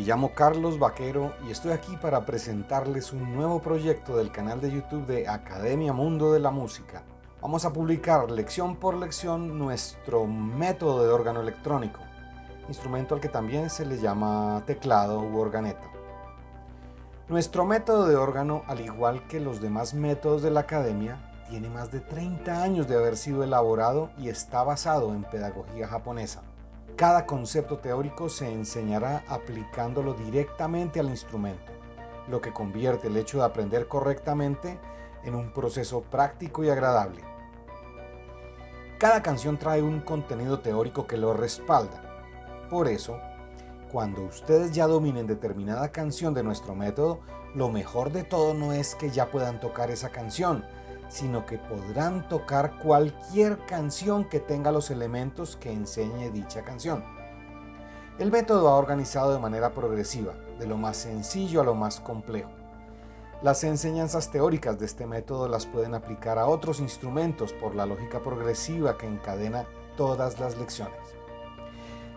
Me llamo Carlos Vaquero y estoy aquí para presentarles un nuevo proyecto del canal de YouTube de Academia Mundo de la Música. Vamos a publicar lección por lección nuestro método de órgano electrónico, instrumento al que también se le llama teclado u organeta. Nuestro método de órgano, al igual que los demás métodos de la Academia, tiene más de 30 años de haber sido elaborado y está basado en pedagogía japonesa. Cada concepto teórico se enseñará aplicándolo directamente al instrumento, lo que convierte el hecho de aprender correctamente en un proceso práctico y agradable. Cada canción trae un contenido teórico que lo respalda. Por eso, cuando ustedes ya dominen determinada canción de nuestro método, lo mejor de todo no es que ya puedan tocar esa canción, sino que podrán tocar cualquier canción que tenga los elementos que enseñe dicha canción. El método ha organizado de manera progresiva, de lo más sencillo a lo más complejo. Las enseñanzas teóricas de este método las pueden aplicar a otros instrumentos por la lógica progresiva que encadena todas las lecciones.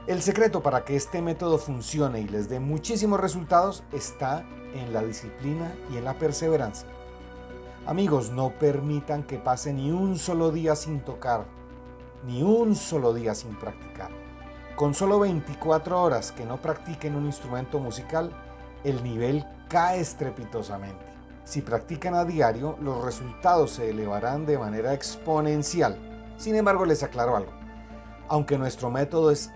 El secreto para que este método funcione y les dé muchísimos resultados está en la disciplina y en la perseverancia. Amigos, no permitan que pase ni un solo día sin tocar, ni un solo día sin practicar. Con solo 24 horas que no practiquen un instrumento musical, el nivel cae estrepitosamente. Si practican a diario, los resultados se elevarán de manera exponencial. Sin embargo, les aclaro algo. Aunque nuestro método es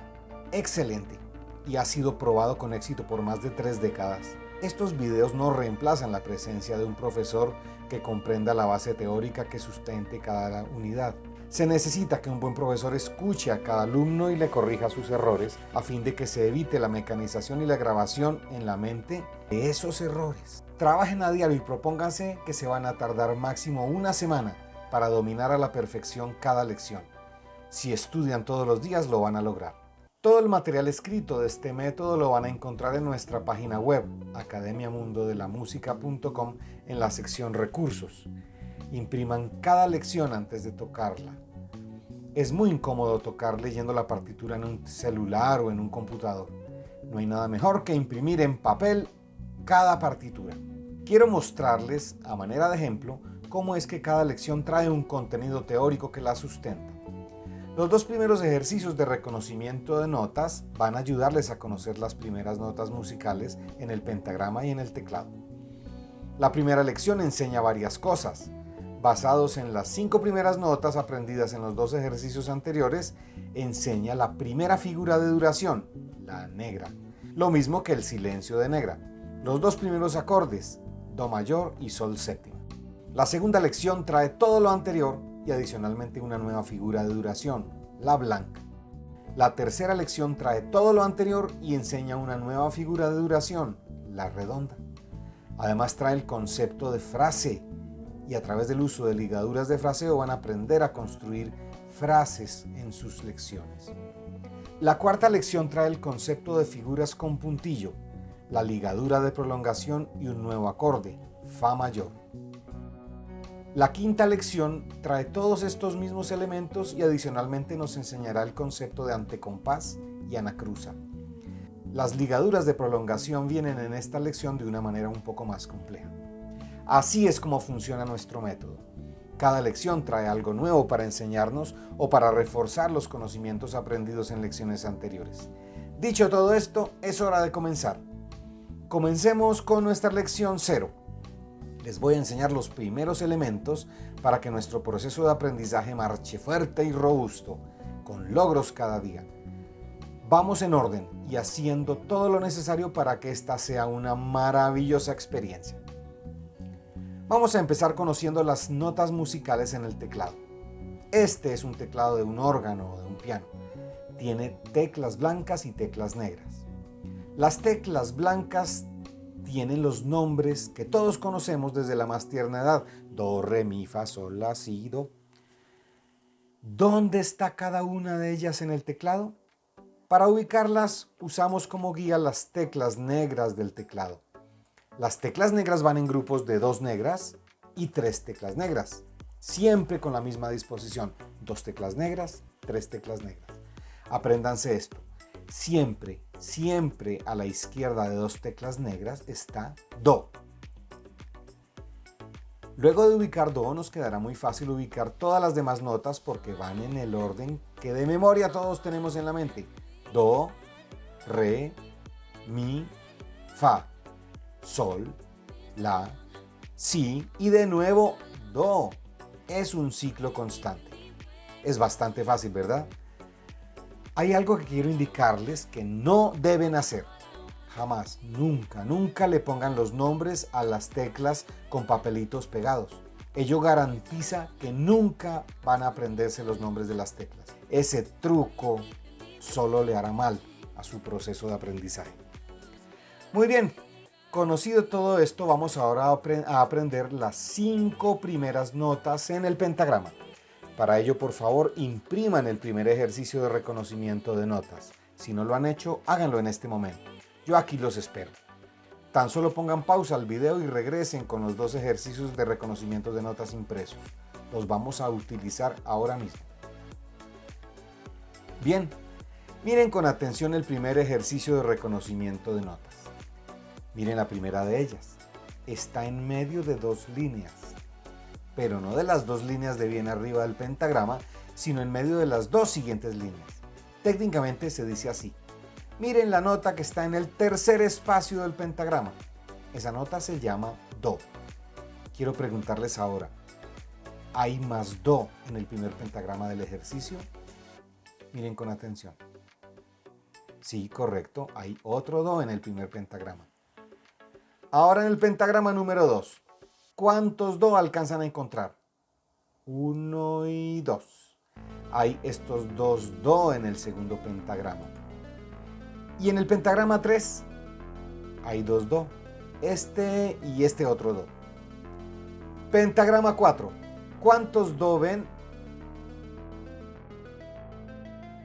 excelente y ha sido probado con éxito por más de tres décadas, estos videos no reemplazan la presencia de un profesor que comprenda la base teórica que sustente cada unidad. Se necesita que un buen profesor escuche a cada alumno y le corrija sus errores a fin de que se evite la mecanización y la grabación en la mente de esos errores. Trabajen a diario y propónganse que se van a tardar máximo una semana para dominar a la perfección cada lección. Si estudian todos los días lo van a lograr. Todo el material escrito de este método lo van a encontrar en nuestra página web, academiamundodelamusica.com, en la sección Recursos. Impriman cada lección antes de tocarla. Es muy incómodo tocar leyendo la partitura en un celular o en un computador. No hay nada mejor que imprimir en papel cada partitura. Quiero mostrarles, a manera de ejemplo, cómo es que cada lección trae un contenido teórico que la sustenta. Los dos primeros ejercicios de reconocimiento de notas van a ayudarles a conocer las primeras notas musicales en el pentagrama y en el teclado. La primera lección enseña varias cosas. Basados en las cinco primeras notas aprendidas en los dos ejercicios anteriores, enseña la primera figura de duración, la negra, lo mismo que el silencio de negra, los dos primeros acordes, do mayor y sol séptima. La segunda lección trae todo lo anterior adicionalmente una nueva figura de duración, la blanca. La tercera lección trae todo lo anterior y enseña una nueva figura de duración, la redonda. Además trae el concepto de frase y a través del uso de ligaduras de fraseo van a aprender a construir frases en sus lecciones. La cuarta lección trae el concepto de figuras con puntillo, la ligadura de prolongación y un nuevo acorde, Fa mayor. La quinta lección trae todos estos mismos elementos y adicionalmente nos enseñará el concepto de antecompás y anacruza. Las ligaduras de prolongación vienen en esta lección de una manera un poco más compleja. Así es como funciona nuestro método. Cada lección trae algo nuevo para enseñarnos o para reforzar los conocimientos aprendidos en lecciones anteriores. Dicho todo esto, es hora de comenzar. Comencemos con nuestra lección 0 les voy a enseñar los primeros elementos para que nuestro proceso de aprendizaje marche fuerte y robusto, con logros cada día. Vamos en orden y haciendo todo lo necesario para que esta sea una maravillosa experiencia. Vamos a empezar conociendo las notas musicales en el teclado. Este es un teclado de un órgano o de un piano. Tiene teclas blancas y teclas negras. Las teclas blancas tienen los nombres que todos conocemos desde la más tierna edad. Do, re, mi, fa, sol, la, si, do. ¿Dónde está cada una de ellas en el teclado? Para ubicarlas usamos como guía las teclas negras del teclado. Las teclas negras van en grupos de dos negras y tres teclas negras, siempre con la misma disposición. Dos teclas negras, tres teclas negras. Apréndanse esto. Siempre siempre a la izquierda de dos teclas negras está Do. Luego de ubicar Do nos quedará muy fácil ubicar todas las demás notas porque van en el orden que de memoria todos tenemos en la mente. Do, Re, Mi, Fa, Sol, La, Si y de nuevo Do. Es un ciclo constante. Es bastante fácil, ¿verdad? Hay algo que quiero indicarles que no deben hacer. Jamás, nunca, nunca le pongan los nombres a las teclas con papelitos pegados. Ello garantiza que nunca van a aprenderse los nombres de las teclas. Ese truco solo le hará mal a su proceso de aprendizaje. Muy bien, conocido todo esto, vamos ahora a aprender las cinco primeras notas en el pentagrama. Para ello, por favor, impriman el primer ejercicio de reconocimiento de notas. Si no lo han hecho, háganlo en este momento. Yo aquí los espero. Tan solo pongan pausa al video y regresen con los dos ejercicios de reconocimiento de notas impresos. Los vamos a utilizar ahora mismo. Bien, miren con atención el primer ejercicio de reconocimiento de notas. Miren la primera de ellas. Está en medio de dos líneas, pero no de las dos líneas de bien arriba del pentagrama, sino en medio de las dos siguientes líneas. Técnicamente se dice así. Miren la nota que está en el tercer espacio del pentagrama. Esa nota se llama Do. Quiero preguntarles ahora, ¿hay más Do en el primer pentagrama del ejercicio? Miren con atención. Sí, correcto, hay otro Do en el primer pentagrama. Ahora en el pentagrama número 2, ¿cuántos Do alcanzan a encontrar? Uno y dos. Hay estos dos Do en el segundo pentagrama. Y en el pentagrama 3 hay dos Do, este y este otro Do. Pentagrama 4, ¿cuántos Do ven?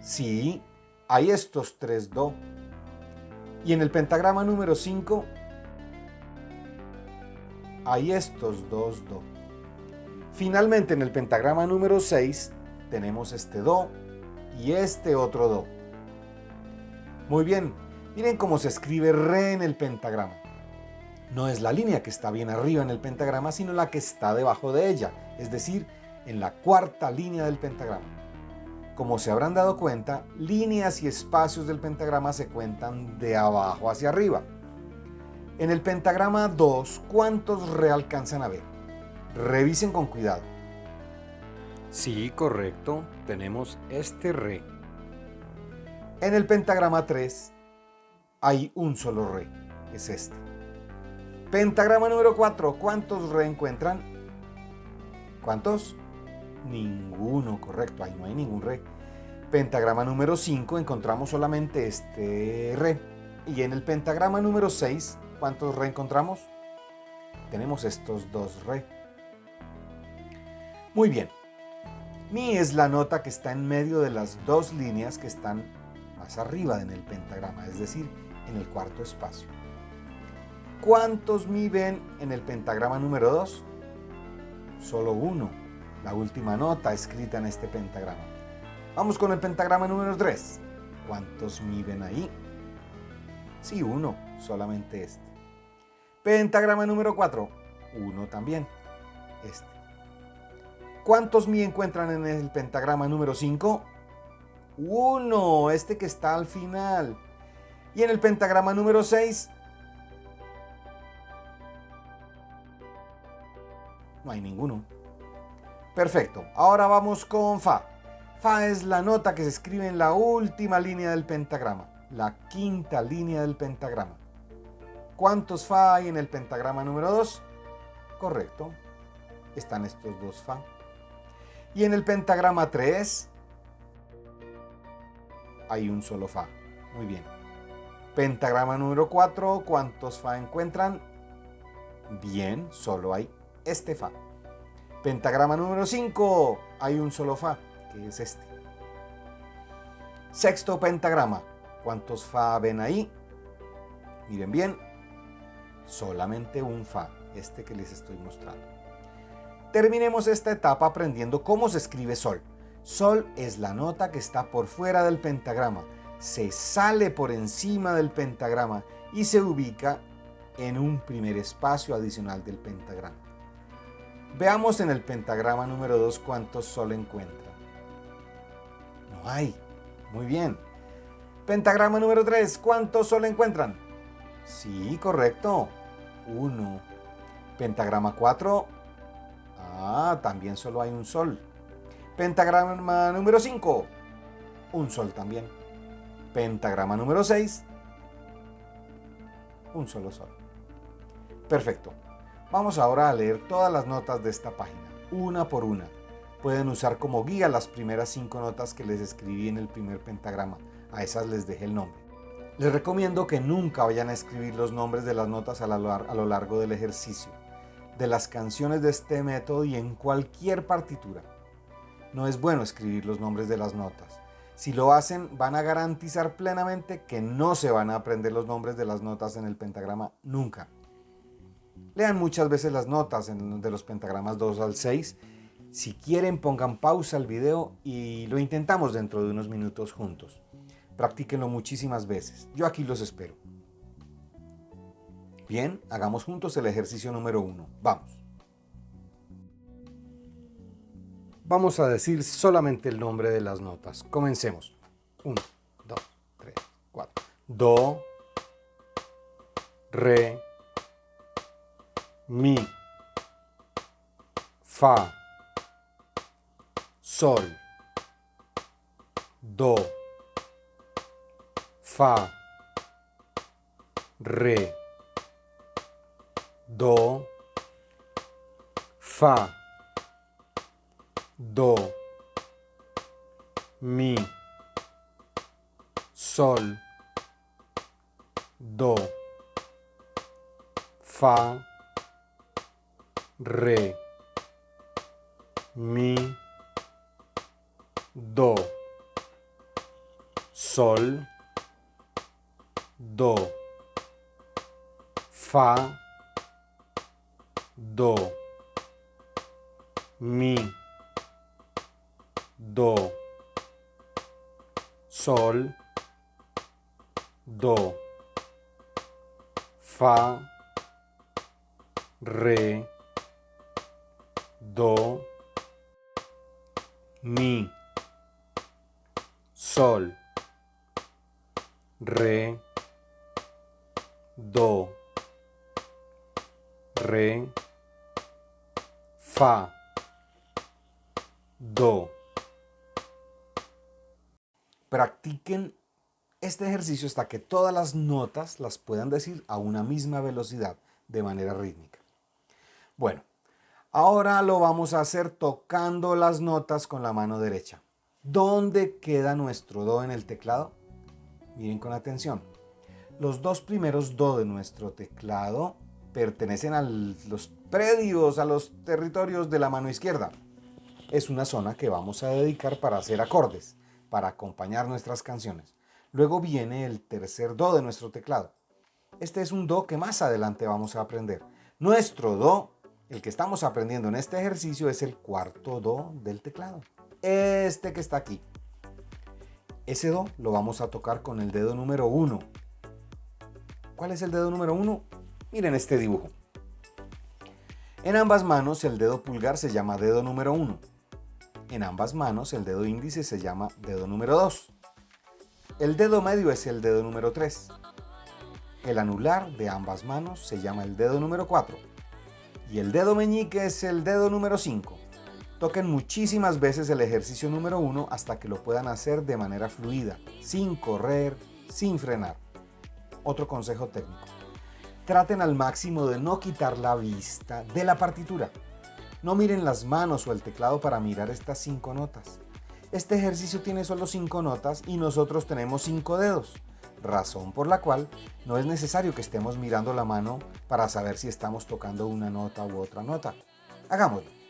Sí, hay estos tres Do. Y en el pentagrama número 5 hay estos dos Do. Finalmente en el pentagrama número 6 tenemos este Do y este otro Do. Muy bien, miren cómo se escribe re en el pentagrama. No es la línea que está bien arriba en el pentagrama, sino la que está debajo de ella, es decir, en la cuarta línea del pentagrama. Como se habrán dado cuenta, líneas y espacios del pentagrama se cuentan de abajo hacia arriba. En el pentagrama 2, ¿cuántos re alcanzan a ver? Revisen con cuidado. Sí, correcto, tenemos este re. En el pentagrama 3 hay un solo re, es este. Pentagrama número 4, ¿cuántos re encuentran? ¿Cuántos? Ninguno, correcto, ahí no hay ningún re. Pentagrama número 5 encontramos solamente este re. Y en el pentagrama número 6, ¿cuántos re encontramos? Tenemos estos dos re. Muy bien. Mi es la nota que está en medio de las dos líneas que están más arriba en el pentagrama, es decir, en el cuarto espacio. ¿Cuántos mi ven en el pentagrama número 2? Solo uno, la última nota escrita en este pentagrama. Vamos con el pentagrama número 3. ¿Cuántos mi ven ahí? Sí, uno, solamente este. Pentagrama número 4. Uno también, este. ¿Cuántos mi encuentran en el pentagrama número 5? 1, este que está al final. Y en el pentagrama número 6, no hay ninguno. Perfecto, ahora vamos con Fa. Fa es la nota que se escribe en la última línea del pentagrama, la quinta línea del pentagrama. ¿Cuántos Fa hay en el pentagrama número 2? Correcto, están estos dos Fa. Y en el pentagrama 3, hay un solo Fa. Muy bien. Pentagrama número 4, ¿cuántos Fa encuentran? Bien, solo hay este Fa. Pentagrama número 5, hay un solo Fa, que es este. Sexto pentagrama, ¿cuántos Fa ven ahí? Miren bien, solamente un Fa, este que les estoy mostrando. Terminemos esta etapa aprendiendo cómo se escribe Sol. Sol es la nota que está por fuera del pentagrama. se sale por encima del pentagrama y se ubica en un primer espacio adicional del pentagrama. Veamos en el pentagrama número 2 cuántos sol encuentran. No hay. Muy bien. Pentagrama número 3, ¿cuántos sol encuentran? Sí, correcto. 1. Pentagrama 4. Ah, también solo hay un sol. Pentagrama número 5. Un sol también. Pentagrama número 6. Un solo sol. Perfecto. Vamos ahora a leer todas las notas de esta página, una por una. Pueden usar como guía las primeras cinco notas que les escribí en el primer pentagrama. A esas les dejé el nombre. Les recomiendo que nunca vayan a escribir los nombres de las notas a lo largo del ejercicio, de las canciones de este método y en cualquier partitura. No es bueno escribir los nombres de las notas. Si lo hacen, van a garantizar plenamente que no se van a aprender los nombres de las notas en el pentagrama nunca. Lean muchas veces las notas de los pentagramas 2 al 6. Si quieren pongan pausa al video y lo intentamos dentro de unos minutos juntos. Practíquenlo muchísimas veces. Yo aquí los espero. Bien, hagamos juntos el ejercicio número 1. Vamos. Vamos a decir solamente el nombre de las notas. Comencemos. 1, 2, 3, 4. Do, Re, mi, fa, sol, do, fa, re, do, fa, do, mi, sol, do, fa, re, mi, do, sol, do, fa, do, mi, do, sol, do, fa, re, do, mi, sol, re, do, re, fa, do. Practiquen este ejercicio hasta que todas las notas las puedan decir a una misma velocidad de manera rítmica. Bueno, Ahora lo vamos a hacer tocando las notas con la mano derecha. ¿Dónde queda nuestro Do en el teclado? Miren con atención. Los dos primeros Do de nuestro teclado pertenecen a los predios, a los territorios de la mano izquierda. Es una zona que vamos a dedicar para hacer acordes, para acompañar nuestras canciones. Luego viene el tercer Do de nuestro teclado. Este es un Do que más adelante vamos a aprender. Nuestro Do el que estamos aprendiendo en este ejercicio es el cuarto Do del teclado. Este que está aquí. Ese Do lo vamos a tocar con el dedo número 1. ¿Cuál es el dedo número 1? Miren este dibujo. En ambas manos el dedo pulgar se llama dedo número 1. En ambas manos el dedo índice se llama dedo número 2. El dedo medio es el dedo número 3. El anular de ambas manos se llama el dedo número 4 y el dedo meñique es el dedo número 5. Toquen muchísimas veces el ejercicio número 1 hasta que lo puedan hacer de manera fluida, sin correr, sin frenar. Otro consejo técnico. Traten al máximo de no quitar la vista de la partitura. No miren las manos o el teclado para mirar estas 5 notas. Este ejercicio tiene solo 5 notas y nosotros tenemos 5 dedos razón por la cual no es necesario que estemos mirando la mano para saber si estamos tocando una nota u otra nota. Hagámoslo.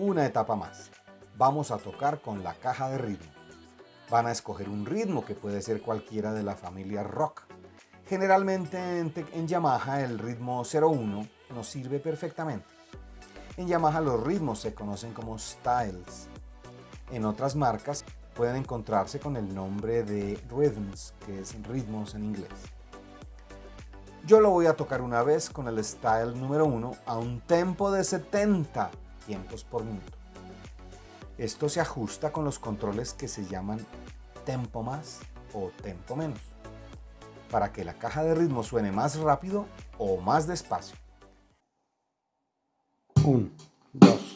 Una etapa más. Vamos a tocar con la caja de ritmo. Van a escoger un ritmo que puede ser cualquiera de la familia rock. Generalmente en, Yamaha el ritmo 01 nos sirve perfectamente. En Yamaha los ritmos se conocen como styles. En otras marcas pueden encontrarse con el nombre de rhythms, que es ritmos en inglés. Yo lo voy a tocar una vez con el style número 1 a un tempo de 70 tiempos por minuto. Esto se ajusta con los controles que se llaman tempo más o tempo menos, para que la caja de ritmo suene más rápido o más despacio. 1, 2,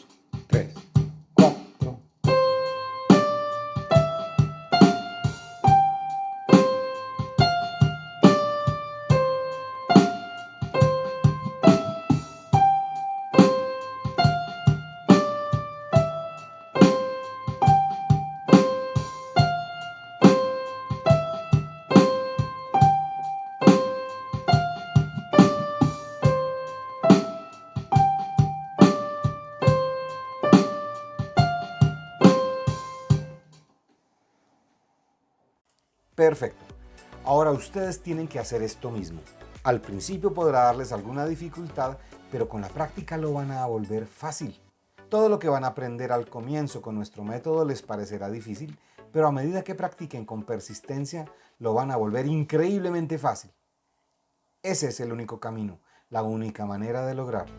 Perfecto. Ahora ustedes tienen que hacer esto mismo. Al principio podrá darles alguna dificultad, pero con la práctica lo van a volver fácil. Todo lo que van a aprender al comienzo con nuestro método les parecerá difícil, pero a medida que practiquen con persistencia, lo van a volver increíblemente fácil. Ese es el único camino, la única manera de lograrlo.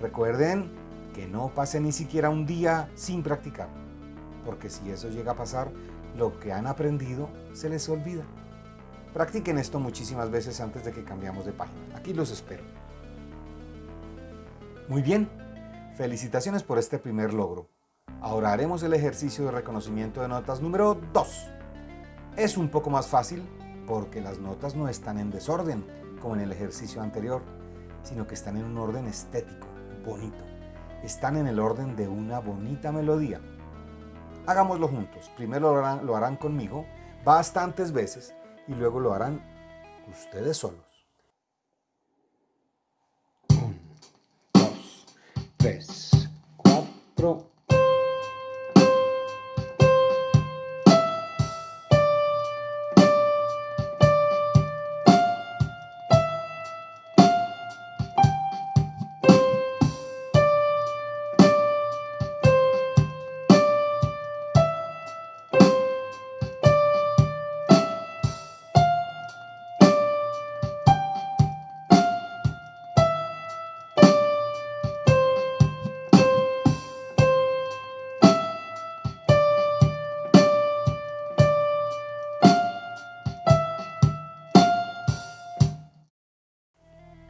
Recuerden que no pase ni siquiera un día sin practicar, porque si eso llega a pasar, lo que han aprendido se les olvida. Practiquen esto muchísimas veces antes de que cambiamos de página. Aquí los espero. Muy bien, felicitaciones por este primer logro. Ahora haremos el ejercicio de reconocimiento de notas número 2. Es un poco más fácil porque las notas no están en desorden como en el ejercicio anterior, sino que están en un orden estético, bonito. Están en el orden de una bonita melodía. Hagámoslo juntos. Primero lo harán, conmigo bastantes veces y luego lo harán ustedes solos. 1, 2, 3, 4,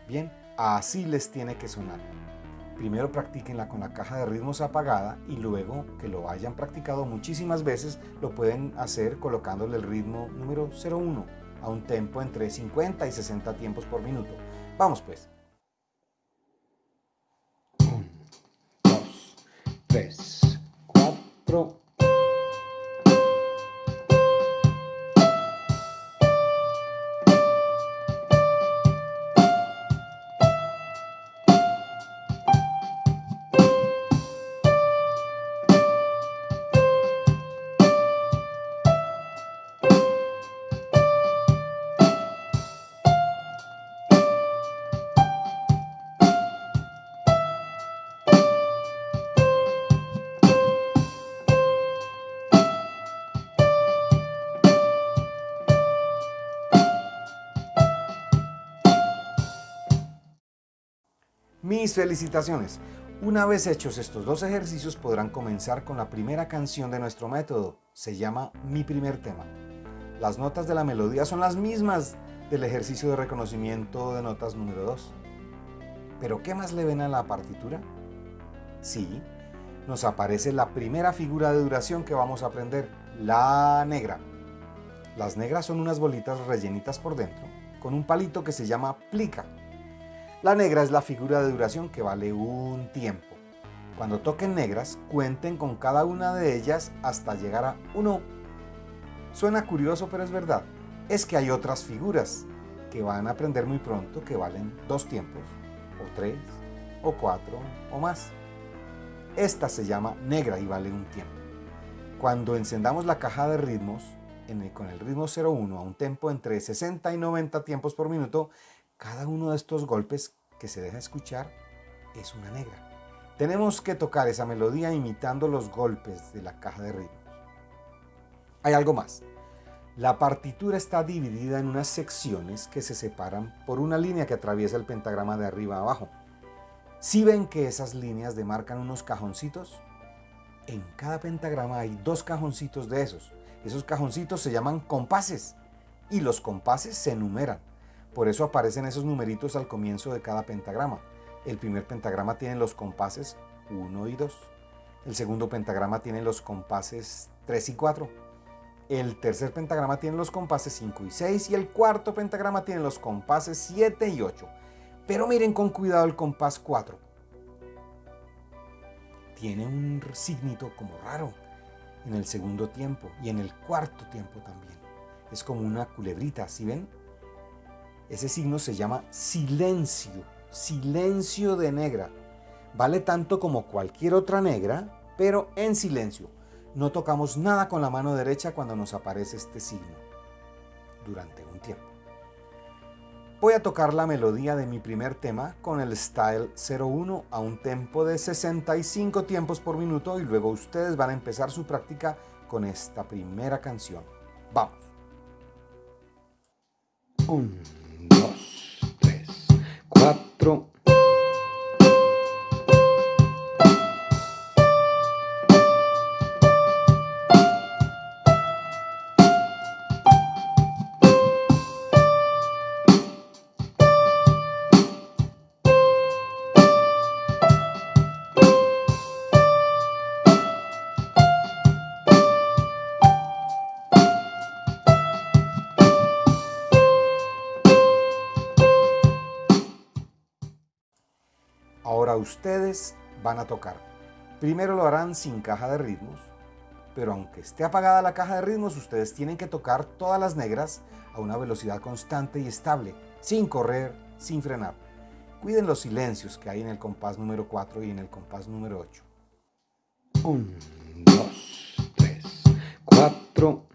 Bien, así les tiene que sonar. Primero practíquenla con la caja de ritmos apagada y luego que lo hayan practicado muchísimas veces lo pueden hacer colocándole el ritmo número 01 a un tempo entre 50 y 60 tiempos por minuto. Vamos pues. 1, 2, 3, 4, Mis felicitaciones. Una vez hechos estos dos ejercicios podrán comenzar con la primera canción de nuestro método. Se llama Mi Primer Tema. Las notas de la melodía son las mismas del ejercicio de reconocimiento de notas número 2. ¿Pero qué más le ven a la partitura? Sí, nos aparece la primera figura de duración que vamos a aprender, la negra. Las negras son unas bolitas rellenitas por dentro, con un palito que se llama plica la negra es la figura de duración que vale un tiempo. Cuando toquen negras, cuenten con cada una de ellas hasta llegar a 1. Suena curioso, pero es verdad. Es que hay otras figuras que van a aprender muy pronto que valen dos tiempos, o tres, o cuatro, o más. Esta se llama negra y vale un tiempo. Cuando encendamos la caja de ritmos con el ritmo 0-1 a un tempo entre 60 y 90 tiempos por minuto, cada uno de estos golpes que se deja escuchar es una negra. Tenemos que tocar esa melodía imitando los golpes de la caja de ritmos. Hay algo más. La partitura está dividida en unas secciones que se separan por una línea que atraviesa el pentagrama de arriba a abajo. Si ven que esas líneas demarcan unos cajoncitos, en cada pentagrama hay dos cajoncitos de esos. Esos cajoncitos se llaman compases y los compases se enumeran. Por eso aparecen esos numeritos al comienzo de cada pentagrama. El primer pentagrama tiene los compases 1 y 2. El segundo pentagrama tiene los compases 3 y 4. El tercer pentagrama tiene los compases 5 y 6 y el cuarto pentagrama tiene los compases 7 y 8. Pero miren con cuidado el compás 4. Tiene un signito como raro en el segundo tiempo y en el cuarto tiempo también. Es como una culebrita, ¿sí ven? Ese signo se llama silencio silencio de negra. Vale tanto como cualquier otra negra, pero en silencio. No tocamos nada con la mano derecha cuando nos aparece este signo durante un tiempo. Voy a tocar la melodía de mi primer tema con el style 01 a un tempo de 65 tiempos por minuto y luego ustedes van a empezar su práctica con esta primera canción. Vamos. 1, 2, 3, 4. Ustedes van a tocar. Primero lo harán sin caja de ritmos, pero aunque esté apagada la caja de ritmos, ustedes tienen que tocar todas las negras a una velocidad constante y estable, sin correr, sin frenar. Cuiden los silencios que hay en el compás número 4 y en el compás número 8. 1, 2, 3, 4,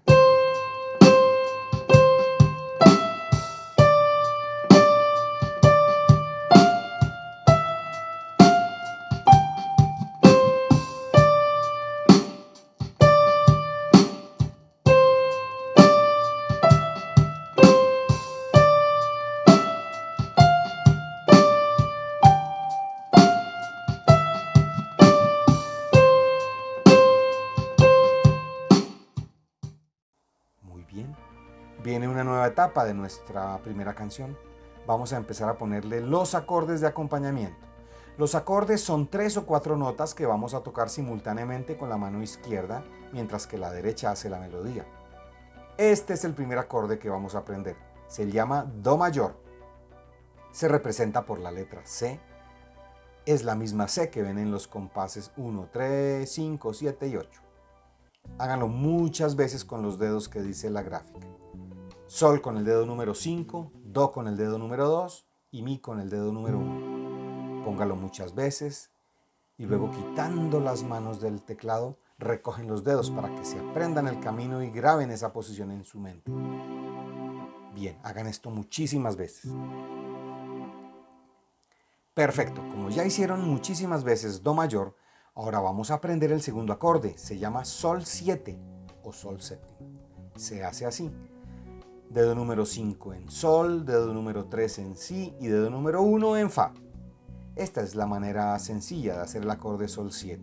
etapa de nuestra primera canción. Vamos a empezar a ponerle los acordes de acompañamiento. Los acordes son tres o cuatro notas que vamos a tocar simultáneamente con la mano izquierda, mientras que la derecha hace la melodía. Este es el primer acorde que vamos a aprender. Se llama Do mayor. Se representa por la letra C. Es la misma C que ven en los compases 1, 3, 5, 7 y 8. Háganlo muchas veces con los dedos que dice la gráfica. Sol con el dedo número 5, Do con el dedo número 2 y Mi con el dedo número 1. Póngalo muchas veces y luego quitando las manos del teclado, recogen los dedos para que se aprendan el camino y graben esa posición en su mente. Bien, hagan esto muchísimas veces. Perfecto, como ya hicieron muchísimas veces Do mayor, ahora vamos a aprender el segundo acorde. Se llama Sol 7 o Sol séptimo. Se hace así dedo número 5 en Sol, dedo número 3 en Si y dedo número 1 en Fa. Esta es la manera sencilla de hacer el acorde Sol 7.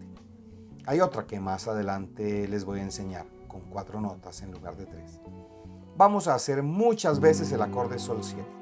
Hay otra que más adelante les voy a enseñar, con cuatro notas en lugar de tres. Vamos a hacer muchas veces el acorde Sol 7.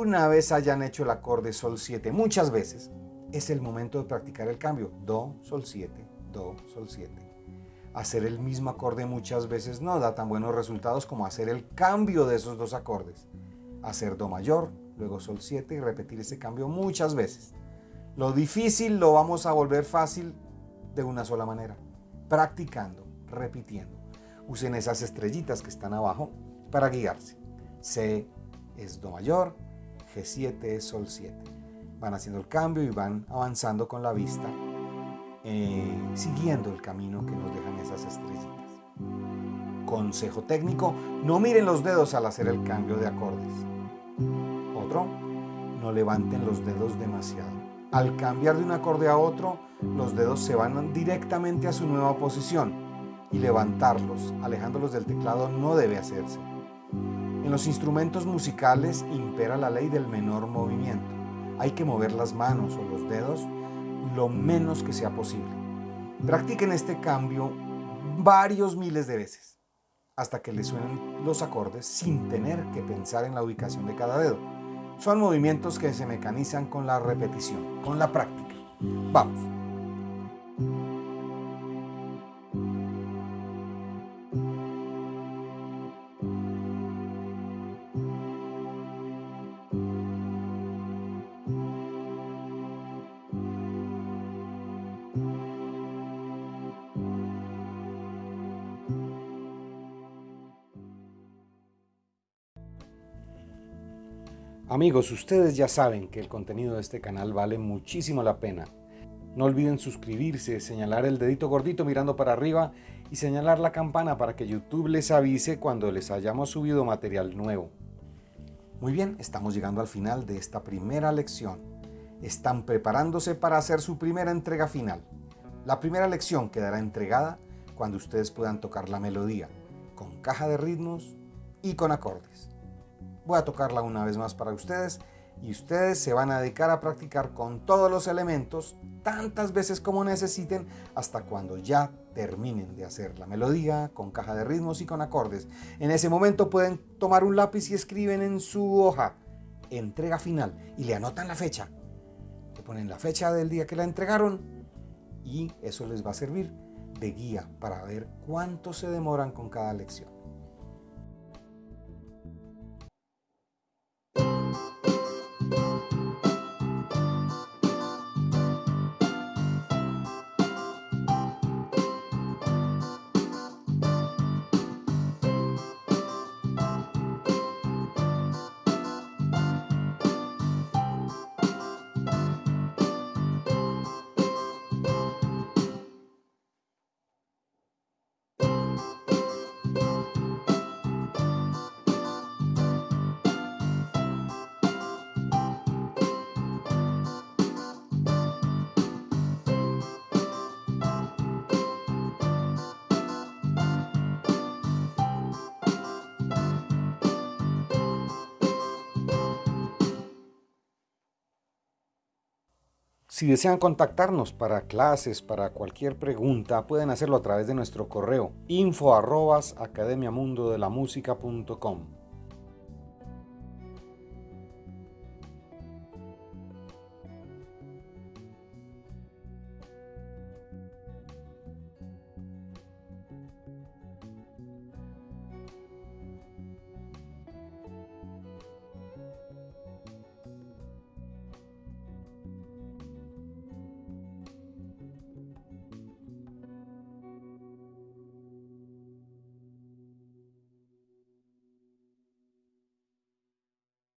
Una vez hayan hecho el acorde Sol 7 muchas veces, es el momento de practicar el cambio. Do, Sol 7, Do, Sol 7. Hacer el mismo acorde muchas veces no da tan buenos resultados como hacer el cambio de esos dos acordes. Hacer Do mayor, luego sol 7 y repetir ese cambio muchas veces. Lo difícil lo vamos a volver fácil de una sola manera, practicando, repitiendo. Usen esas estrellitas que están abajo para guiarse. C es Do mayor, G7 es Sol 7. Van haciendo el cambio y van avanzando con la vista, eh, siguiendo el camino que nos dejan esas estrellitas. Consejo técnico, no miren los dedos al hacer el cambio de acordes. Otro, no levanten los dedos demasiado. Al cambiar de un acorde a otro, los dedos se van directamente a su nueva posición y levantarlos, alejándolos del teclado, no debe hacerse. En los instrumentos musicales impera la ley del menor movimiento. Hay que mover las manos o los dedos lo menos que sea posible. Practiquen este cambio varios miles de veces hasta que le suenen los acordes sin tener que pensar en la ubicación de cada dedo. Son movimientos que se mecanizan con la repetición, con la práctica. Vamos. Amigos, ustedes ya saben que el contenido de este canal vale muchísimo la pena. No olviden suscribirse, señalar el dedito gordito mirando para arriba y señalar la campana para que YouTube les avise cuando les hayamos subido material nuevo. Muy bien, estamos llegando al final de esta primera lección. Están preparándose para hacer su primera entrega final. La primera lección quedará entregada cuando ustedes puedan tocar la melodía, con caja de ritmos y con acordes. Voy a tocarla una vez más para ustedes y ustedes se van a dedicar a practicar con todos los elementos tantas veces como necesiten hasta cuando ya terminen de hacer la melodía con caja de ritmos y con acordes. En ese momento pueden tomar un lápiz y escriben en su hoja entrega final y le anotan la fecha. Le ponen la fecha del día que la entregaron y eso les va a servir de guía para ver cuánto se demoran con cada lección. Si desean contactarnos para clases, para cualquier pregunta, pueden hacerlo a través de nuestro correo info academiamundodelamusica.com.